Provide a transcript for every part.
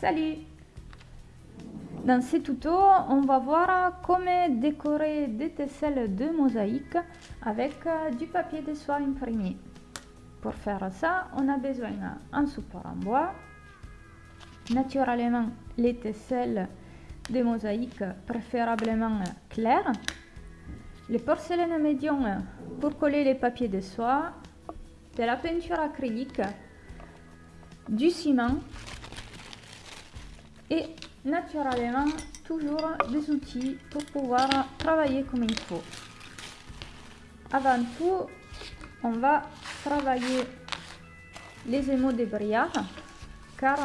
Salut. Dans ce tuto, on va voir comment décorer des tesselles de mosaïque avec euh, du papier de soie imprimé. Pour faire ça, on a besoin d'un support en bois, naturellement les tesselles de mosaïque préférablement claires, les porcelaines médium pour coller les papiers de soie, de la peinture acrylique, du ciment et naturellement toujours des outils pour pouvoir travailler comme il faut. Avant tout, on va travailler les émaux de brillard car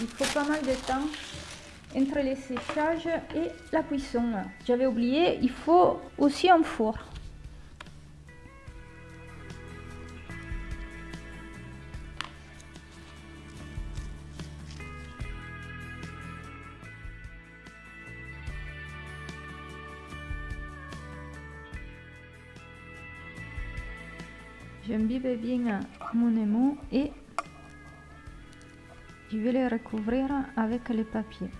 il faut pas mal de temps entre les séchages et la cuisson. J'avais oublié, il faut aussi un four. J'imbibe bien mon émaux et je vais les recouvrir avec les papiers.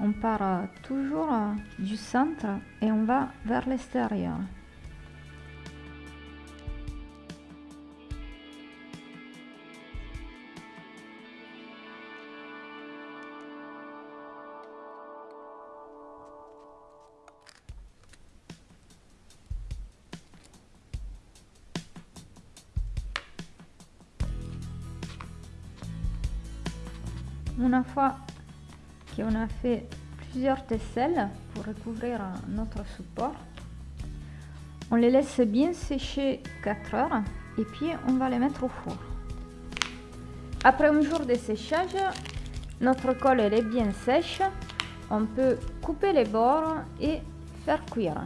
On part toujours du centre et on va vers l'extérieur. Une fois qu'on a fait plusieurs tesselles pour recouvrir notre support, on les laisse bien sécher 4 heures et puis on va les mettre au four. Après un jour de séchage, notre colle est bien sèche, on peut couper les bords et faire cuire.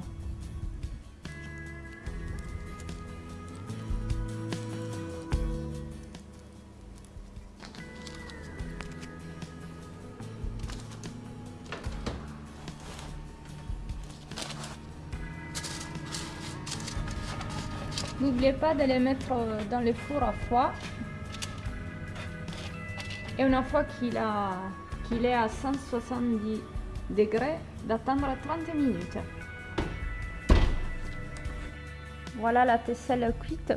N'oubliez pas de les mettre euh, dans le four à froid. Et une fois qu'il est à 170 degrés, d'attendre 30 minutes. Voilà la tesselle cuite.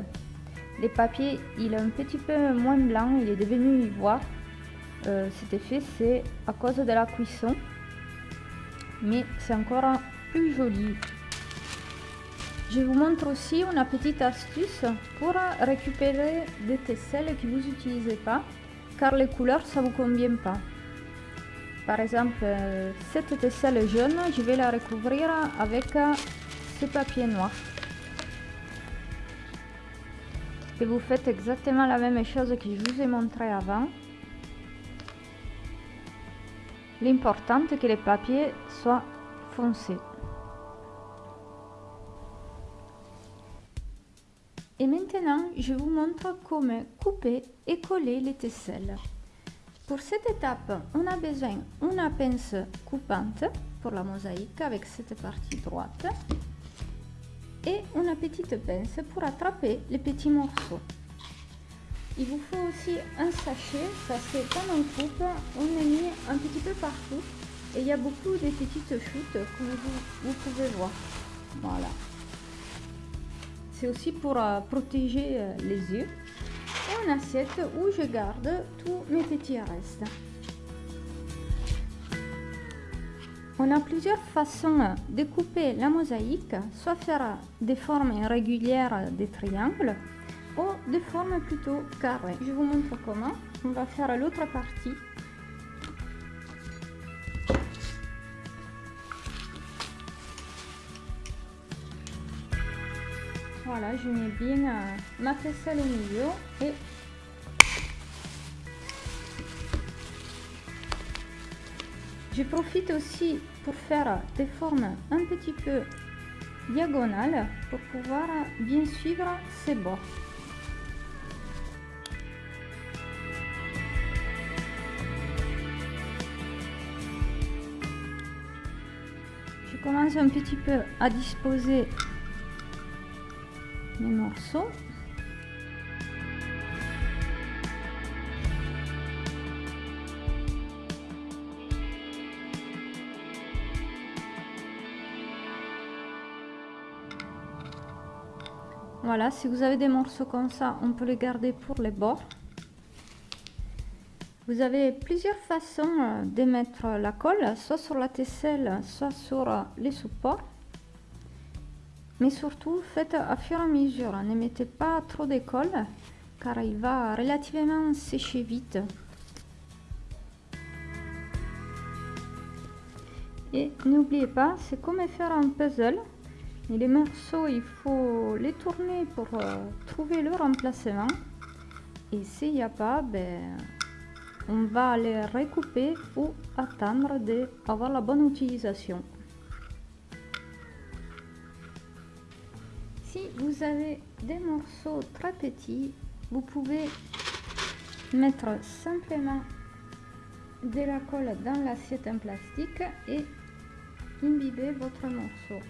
Le papier, il est un petit peu moins blanc, il est devenu ivoire. Euh, cet effet, c'est à cause de la cuisson. Mais c'est encore plus joli. Je vous montre aussi une petite astuce pour récupérer des tesselles que vous n'utilisez pas car les couleurs ça vous convient pas. Par exemple, cette tesselle jaune, je vais la recouvrir avec ce papier noir. Et vous faites exactement la même chose que je vous ai montré avant. L'important est que les papiers soient foncés. Maintenant, je vous montre comment couper et coller les tesselles. Pour cette étape, on a besoin d'une pince coupante pour la mosaïque avec cette partie droite et une petite pince pour attraper les petits morceaux. Il vous faut aussi un sachet parce que quand on coupe, on est mis un petit peu partout et il y a beaucoup de petites chutes comme vous, vous pouvez voir. Voilà c'est aussi pour euh, protéger euh, les yeux. Et une assiette où je garde tous mes petits restes. On a plusieurs façons de couper la mosaïque, soit faire des formes irrégulières des triangles ou des formes plutôt carrées. Je vous montre comment. On va faire l'autre partie Voilà, je mets bien ma tesselle au milieu et je profite aussi pour faire des formes un petit peu diagonales pour pouvoir bien suivre ces bords. Je commence un petit peu à disposer morceaux. Voilà, si vous avez des morceaux comme ça, on peut les garder pour les bords. Vous avez plusieurs façons euh, d'émettre la colle, soit sur la tesselle, soit sur euh, les supports. Mais surtout, faites à fur et à mesure. Ne mettez pas trop de colle, car il va relativement sécher vite. Et n'oubliez pas, c'est comme faire un puzzle. les morceaux, il faut les tourner pour euh, trouver leur emplacement. Et s'il n'y a pas, ben, on va les recouper ou attendre d'avoir la bonne utilisation. Vous avez des morceaux très petits, vous pouvez mettre simplement de la colle dans l'assiette en plastique et imbiber votre morceau.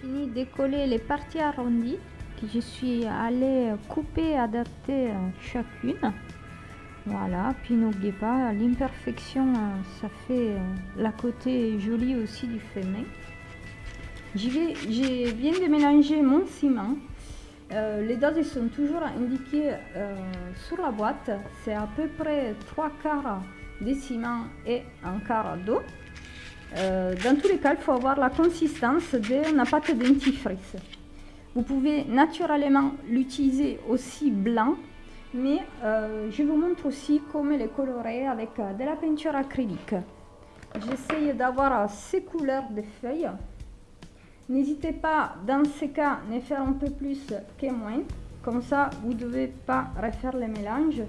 Fini de coller les parties arrondies je suis allée couper, adapter chacune. Voilà, puis n'oubliez pas, l'imperfection, ça fait la côté jolie aussi du féminin. Je viens de mélanger mon ciment. Euh, les doses sont toujours indiquées euh, sur la boîte. C'est à peu près 3 quarts de ciment et un quart d'eau. Euh, dans tous les cas, il faut avoir la consistance d'une pâte dentifrice. Vous pouvez naturellement l'utiliser aussi blanc, mais je vous montre aussi comment les colorer avec de la peinture acrylique. J'essaye d'avoir ces couleurs de feuilles. N'hésitez pas, dans ces cas, ne faire un peu plus que moins. Comme ça, vous ne devez pas refaire les mélanges.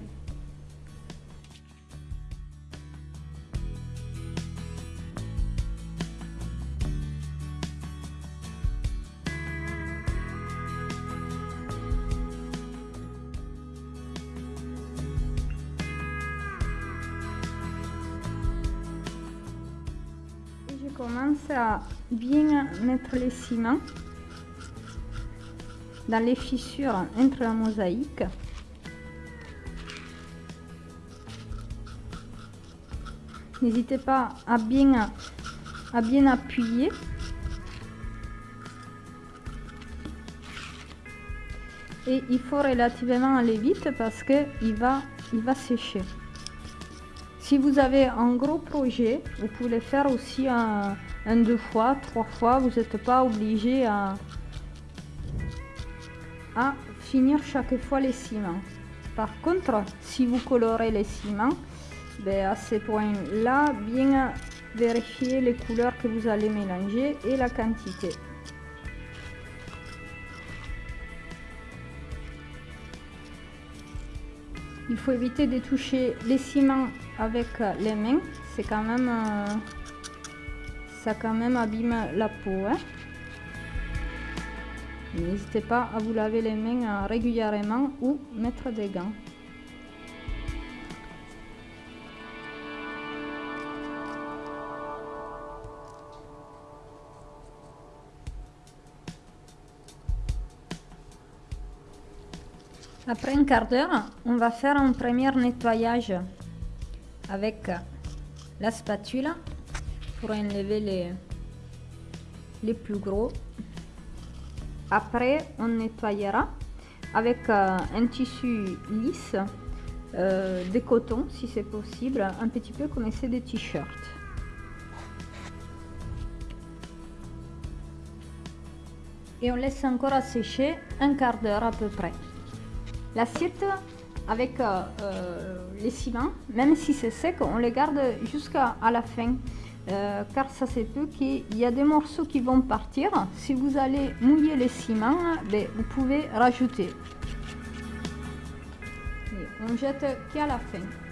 À bien mettre les ciments dans les fissures entre la mosaïque. N'hésitez pas à bien, à bien appuyer. Et il faut relativement aller vite parce qu'il va, il va sécher. Si vous avez un gros projet, vous pouvez faire aussi un, deux fois, trois fois. Vous n'êtes pas obligé à, finir chaque fois les ciments. Par contre, si vous colorez les ciments, à ce point-là, bien vérifier les couleurs que vous allez mélanger et la quantité. Il faut éviter de toucher les ciments avec les mains. C'est quand même... Euh, ça quand même abîme la peau. Hein. N'hésitez pas à vous laver les mains euh, régulièrement ou mettre des gants. Après un quart d'heure, on va faire un premier nettoyage avec la spatule pour enlever les, les plus gros. Après, on nettoyera avec euh, un tissu lisse, euh, de coton si c'est possible, un petit peu comme c'est des t-shirts. Et on laisse encore sécher un quart d'heure à peu près. L'assiette avec euh, euh, les ciments, même si c'est sec, on les garde jusqu'à la fin. Euh, car ça se peut qu'il y a des morceaux qui vont partir. Si vous allez mouiller les ciments, ben, vous pouvez rajouter. on jette qu'à la fin.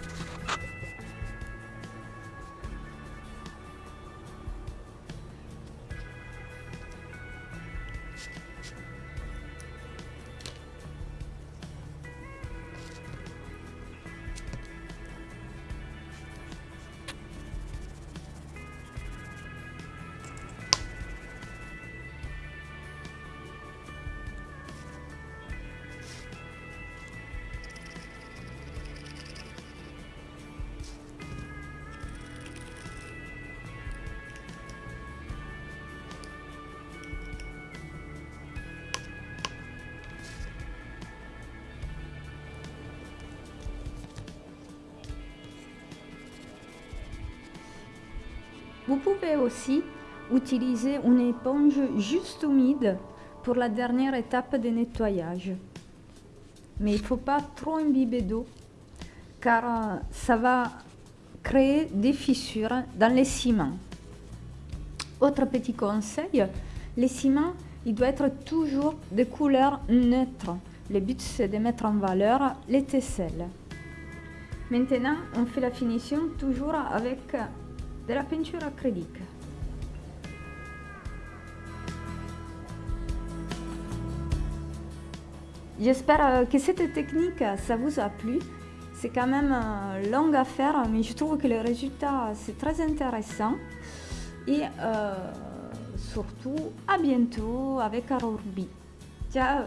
Vous pouvez aussi utiliser une éponge juste humide pour la dernière étape de nettoyage. Mais il ne faut pas trop imbiber d'eau car euh, ça va créer des fissures dans les ciments. Autre petit conseil, les ciments, il doit être toujours de couleur neutre. Le but, c'est de mettre en valeur les tesselles. Maintenant, on fait la finition toujours avec de la peinture acrylique. J'espère euh, que cette technique, ça vous a plu. C'est quand même euh, long à faire, mais je trouve que le résultat, c'est très intéressant. Et euh, surtout, à bientôt avec Arorbi. Ciao